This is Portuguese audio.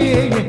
ei, ei.